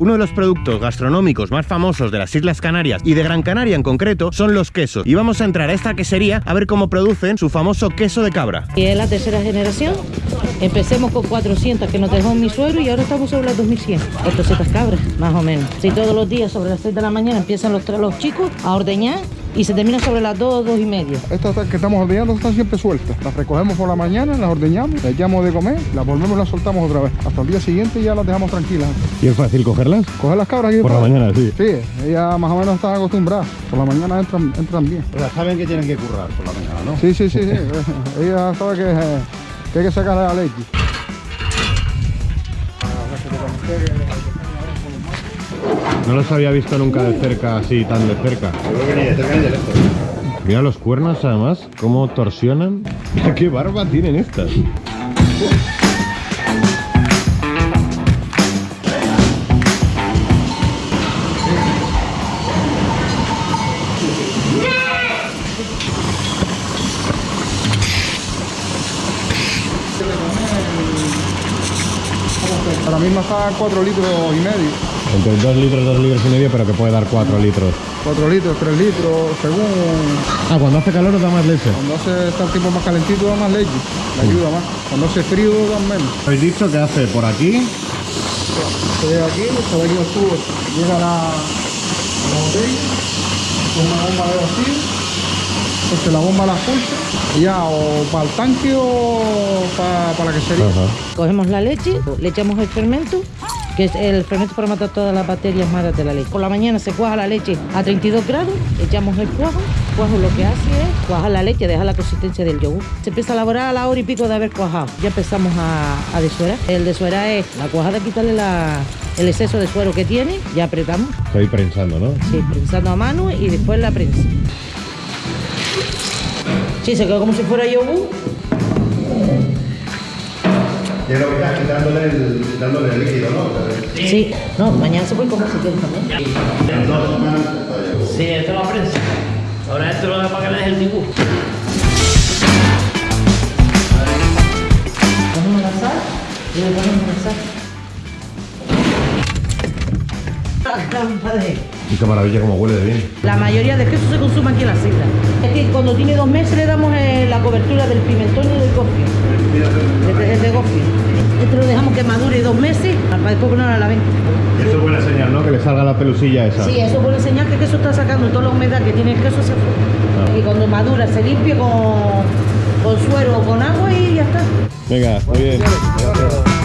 Uno de los productos gastronómicos más famosos de las Islas Canarias y de Gran Canaria en concreto son los quesos. Y vamos a entrar a esta quesería a ver cómo producen su famoso queso de cabra. Y es la tercera generación. Empecemos con 400 que nos dejó mi suegro y ahora estamos sobre las 2100. 800 cabras, más o menos. Si todos los días sobre las 6 de la mañana empiezan los, los chicos a ordeñar y se termina sobre las 2, 2 y media. Estas que estamos ordeñando están siempre sueltas. Las recogemos por la mañana, las ordeñamos, las echamos de comer, las volvemos y las soltamos otra vez. Hasta el día siguiente ya las dejamos tranquilas. ¿Y es fácil cogerlas? Coger las cabras aquí. Por la mañana, sí. Sí, ellas más o menos están acostumbradas. Por la mañana entran, entran bien. O sea, saben que tienen que currar por la mañana, ¿no? Sí, sí, sí. sí. ellas saben que, eh, que hay que sacarle la leche. No los había visto nunca de cerca, así, tan de cerca. Yo creo que ni de cerca ni de lejos. Mira los cuernos, además, cómo torsionan. Qué barba tienen estas. Ahora mismo está a 4 litros y medio. Entre 2 litros, 2 litros y medio, pero que puede dar 4 litros. 4 litros, 3 litros, según Ah, cuando hace calor da más leche. cuando hace está el tiempo más calentito da más leche, le ayuda más. Cuando hace frío da menos. Habéis dicho que hace por aquí. Se llega aquí, se ve aquí los tubos, llega la, la botella, con una bomba de vacío, entonces la bomba la pulsa, ya o para el tanque o para, para la quesería. Ajá. Cogemos la leche, le echamos el fermento, que es el fermento para matar todas las bacterias malas de la leche. Por la mañana se cuaja la leche a 32 grados, echamos el cuajo. Cuajo lo que hace es cuajar la leche, deja la consistencia del yogur. Se empieza a elaborar a la hora y pico de haber cuajado. Ya empezamos a, a desuerar. El desuerar es la cuajada, quitarle la- el exceso de suero que tiene, ya apretamos, Estoy prensando, ¿no? sí, prensando a mano y después la prensa. Sí, se quedó como si fuera yogur. Y es lo que estás quitándole el, quitándole el líquido, ¿no? Sí, no, mañana se puede comer si quieres también. Sí, esto es la prensa. Ahora esto lo para que le des el dibujo. Y qué maravilla cómo huele de bien. La mayoría de queso se consume aquí en las islas. Es que cuando tiene dos meses le damos eh, la cobertura del pimentón y del gofio. Este es de gofio. Este lo dejamos que madure dos meses para después ponerlo a la venta. Eso es buena señal, ¿no? Que le salga la pelusilla esa. Sí, eso puede enseñar que el queso está sacando toda la humedad que tiene el queso hacia afuera. Y cuando madura se limpia con, con suero o con agua y ya está. Venga, muy bien. Gracias.